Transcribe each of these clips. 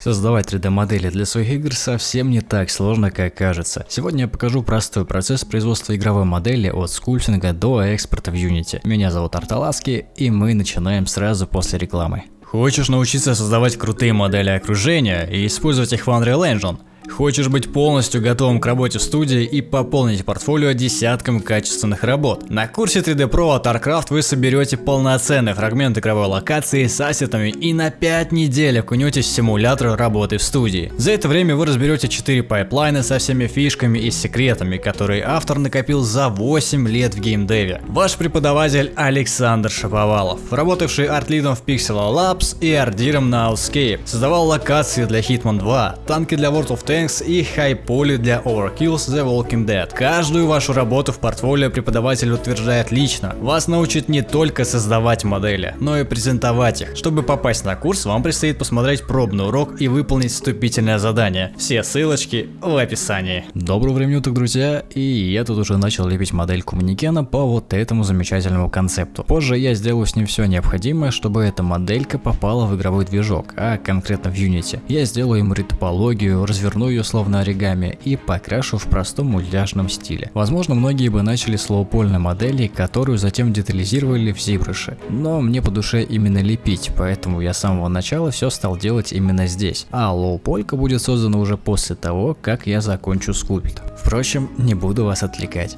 Создавать 3D-модели для своих игр совсем не так сложно, как кажется. Сегодня я покажу простой процесс производства игровой модели от скульптинга до экспорта в Unity. Меня зовут Арталаски, и мы начинаем сразу после рекламы. Хочешь научиться создавать крутые модели окружения и использовать их в Unreal Engine? Хочешь быть полностью готовым к работе в студии и пополнить портфолио десятком качественных работ? На курсе 3D Pro от StarCraft вы соберете полноценный фрагмент игровой локации с ассетами и на 5 недель окунетесь в симулятор работы в студии. За это время вы разберете 4 пайплайна со всеми фишками и секретами, которые автор накопил за 8 лет в геймдеве. Ваш преподаватель Александр Шаповалов, работавший артлидом в Pixel Labs и ардиром на Outscape, создавал локации для Hitman 2, танки для World of Tanks Tanks и Poly для Overkill's The Walking Dead. Каждую вашу работу в портфолио преподаватель утверждает лично. Вас научит не только создавать модели, но и презентовать их. Чтобы попасть на курс, вам предстоит посмотреть пробный урок и выполнить вступительное задание. Все ссылочки в описании. Доброго времени уток, друзья, и я тут уже начал лепить модельку манекена по вот этому замечательному концепту. Позже я сделаю с ним все необходимое, чтобы эта моделька попала в игровой движок, а конкретно в Unity. Я сделаю ему ретопологию, разверну ее словно оригами и покрашу в простом мультяшном стиле. Возможно, многие бы начали с лоупольной модели, которую затем детализировали в ZBrush. Но мне по душе именно лепить, поэтому я с самого начала все стал делать именно здесь. А лоуполька будет создана уже после того, как я закончу скульпт. Впрочем, не буду вас отвлекать.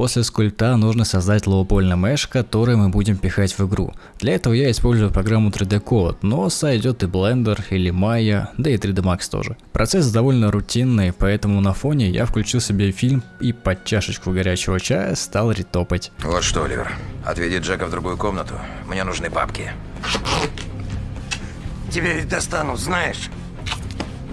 После скульпта нужно создать лоупольный меш, который мы будем пихать в игру. Для этого я использую программу 3D Code, но сойдет и Blender или Maya, да и 3D Max тоже. Процесс довольно рутинный, поэтому на фоне я включил себе фильм и под чашечку горячего чая стал ретопать. Вот что, Оливер, отведи Джека в другую комнату, мне нужны папки. Тебе ведь достанут, знаешь?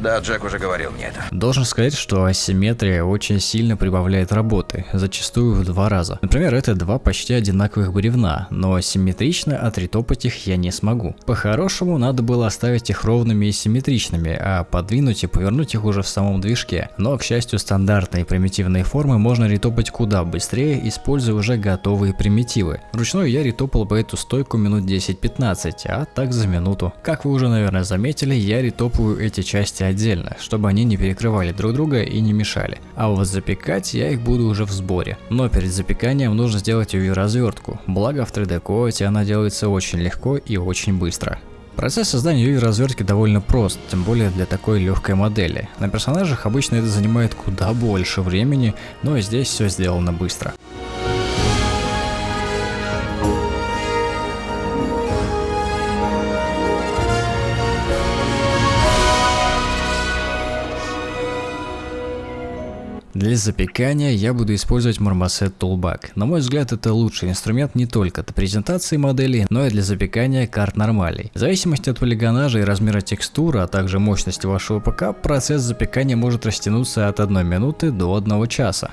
Да, Джек уже говорил мне это. Должен сказать, что асимметрия очень сильно прибавляет работы, зачастую в два раза. Например, это два почти одинаковых бревна, но симметрично отретопать их я не смогу. По-хорошему, надо было оставить их ровными и симметричными, а подвинуть и повернуть их уже в самом движке. Но, к счастью, стандартные примитивные формы можно ретопать куда быстрее, используя уже готовые примитивы. Вручную я ретопал бы эту стойку минут 10-15, а так за минуту. Как вы уже, наверное, заметили, я ретопаю эти части отдельно, чтобы они не перекрывали друг друга и не мешали. А вот запекать я их буду уже в сборе. Но перед запеканием нужно сделать UV развертку. Благо в 3D Coat она делается очень легко и очень быстро. Процесс создания UV развертки довольно прост, тем более для такой легкой модели. На персонажах обычно это занимает куда больше времени, но здесь все сделано быстро. Для запекания я буду использовать Marmoset Toolbag. На мой взгляд это лучший инструмент не только для презентации модели, но и для запекания карт нормалей. В зависимости от полигонажа и размера текстуры, а также мощности вашего ПК, процесс запекания может растянуться от 1 минуты до 1 часа.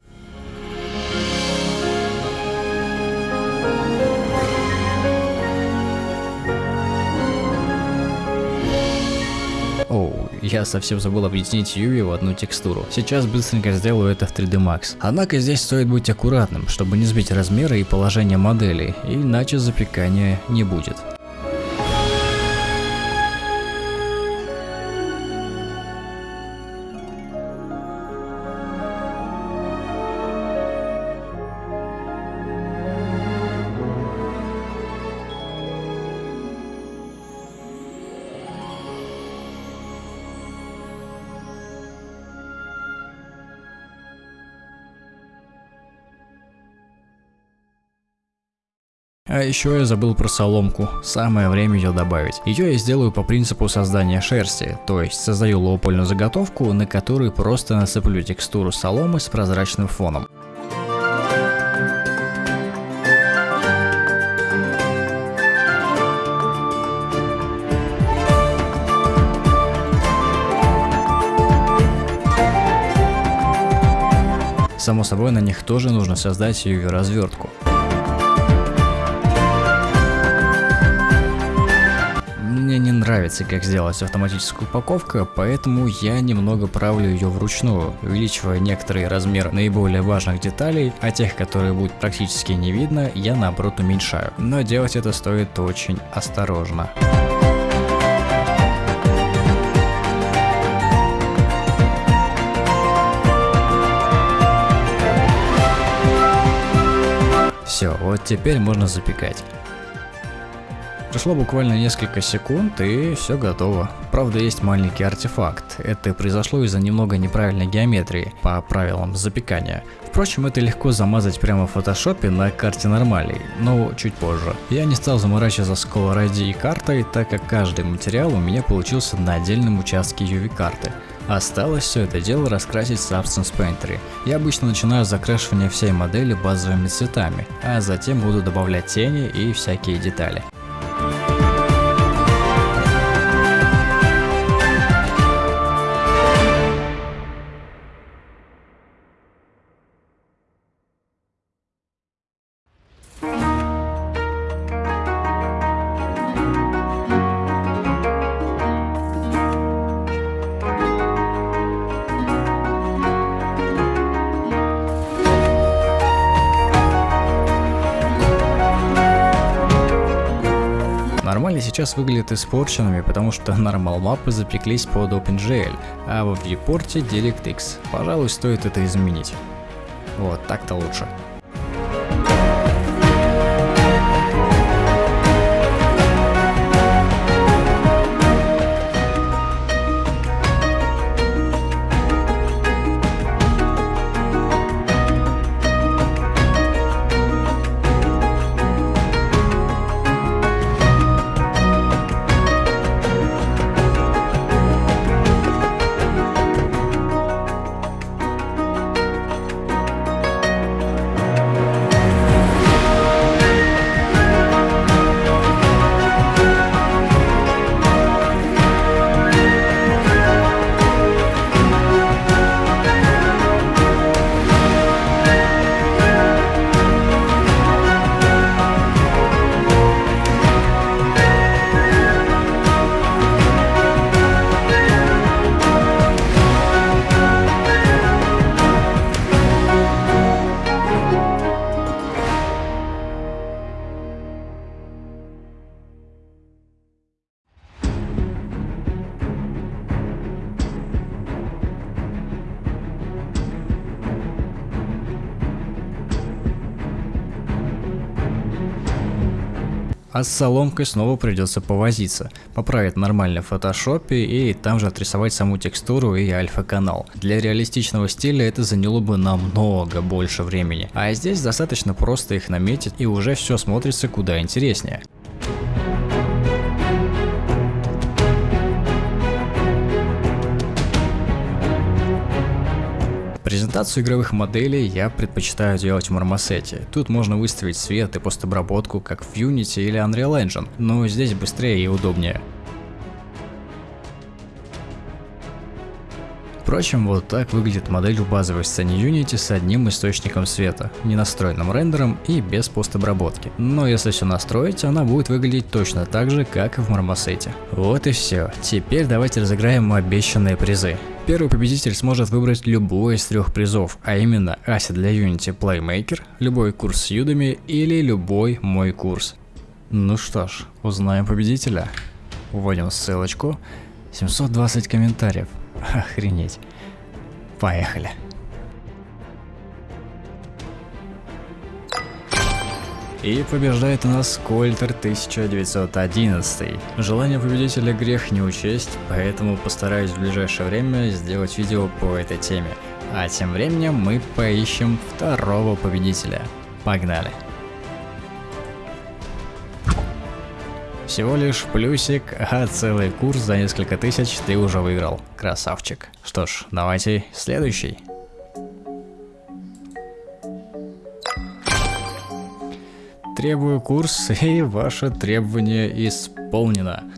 Я совсем забыл объединить Юви в одну текстуру. Сейчас быстренько сделаю это в 3D Max. Однако здесь стоит быть аккуратным, чтобы не сбить размеры и положение модели, иначе запекания не будет. А еще я забыл про соломку, самое время ее добавить. Ее я сделаю по принципу создания шерсти, то есть создаю лоупольную заготовку, на которую просто насыплю текстуру соломы с прозрачным фоном. Само собой, на них тоже нужно создать UV-развертку. Мне не нравится, как сделать автоматическую упаковку, поэтому я немного правлю ее вручную, увеличивая некоторые размеры наиболее важных деталей, а тех, которые будут практически не видно, я наоборот уменьшаю. Но делать это стоит очень осторожно. Все, вот теперь можно запекать. Прошло буквально несколько секунд и все готово. Правда есть маленький артефакт. Это произошло из-за немного неправильной геометрии по правилам запекания. Впрочем, это легко замазать прямо в фотошопе на карте нормалей, но чуть позже. Я не стал заморачиваться с Color и картой, так как каждый материал у меня получился на отдельном участке UV карты. Осталось все это дело раскрасить в Substance Painter. Я обычно начинаю закрашивание всей модели базовыми цветами, а затем буду добавлять тени и всякие детали. Нормали сейчас выглядят испорченными, потому что нормал мапы запеклись под OpenGL, а в viewport DirectX. Пожалуй, стоит это изменить. Вот, так-то лучше. А с соломкой снова придется повозиться, поправить нормально в фотошопе и там же отрисовать саму текстуру и альфа-канал. Для реалистичного стиля это заняло бы намного больше времени, а здесь достаточно просто их наметить и уже все смотрится куда интереснее. Презентацию игровых моделей я предпочитаю делать в мармосете. Тут можно выставить свет и постобработку, как в Unity или Unreal Engine, но здесь быстрее и удобнее. Впрочем, вот так выглядит модель в базовой сцене Unity с одним источником света, ненастроенным рендером и без постобработки. Но если все настроить, она будет выглядеть точно так же, как и в мармосете. Вот и все. Теперь давайте разыграем обещанные призы. Первый победитель сможет выбрать любой из трех призов, а именно Ася для Unity Playmaker, любой курс с Udemy или любой мой курс. Ну что ж, узнаем победителя. Вводим ссылочку. 720 комментариев. Охренеть. Поехали. И побеждает у нас Кольтер 1911. Желание победителя грех не учесть, поэтому постараюсь в ближайшее время сделать видео по этой теме. А тем временем мы поищем второго победителя. Погнали! Всего лишь плюсик, а целый курс за несколько тысяч ты уже выиграл. Красавчик. Что ж, давайте следующий. Требую курс, и ваше требование исполнено.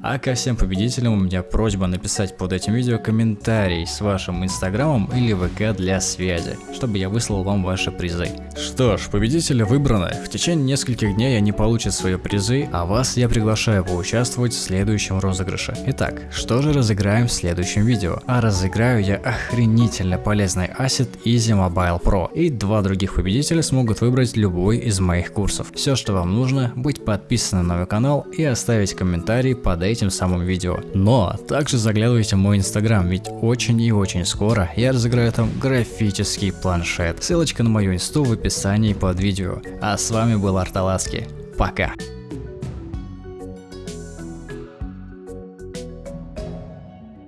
А ко всем победителям у меня просьба написать под этим видео комментарий с вашим инстаграмом или ВК для связи, чтобы я выслал вам ваши призы. Что ж, победители выбраны. В течение нескольких дней они получат свои призы, а вас я приглашаю поучаствовать в следующем розыгрыше. Итак, что же разыграем в следующем видео? А разыграю я охренительно полезный ассет Easy Mobile Pro, и два других победителя смогут выбрать любой из моих курсов. Все, что вам нужно, быть подписанным на мой канал и оставить комментарий под этим самым видео. Но также заглядывайте в мой инстаграм, ведь очень и очень скоро я разыграю там графический планшет. Ссылочка на мою инсту в описании под видео. А с вами был Арталаски. Пока.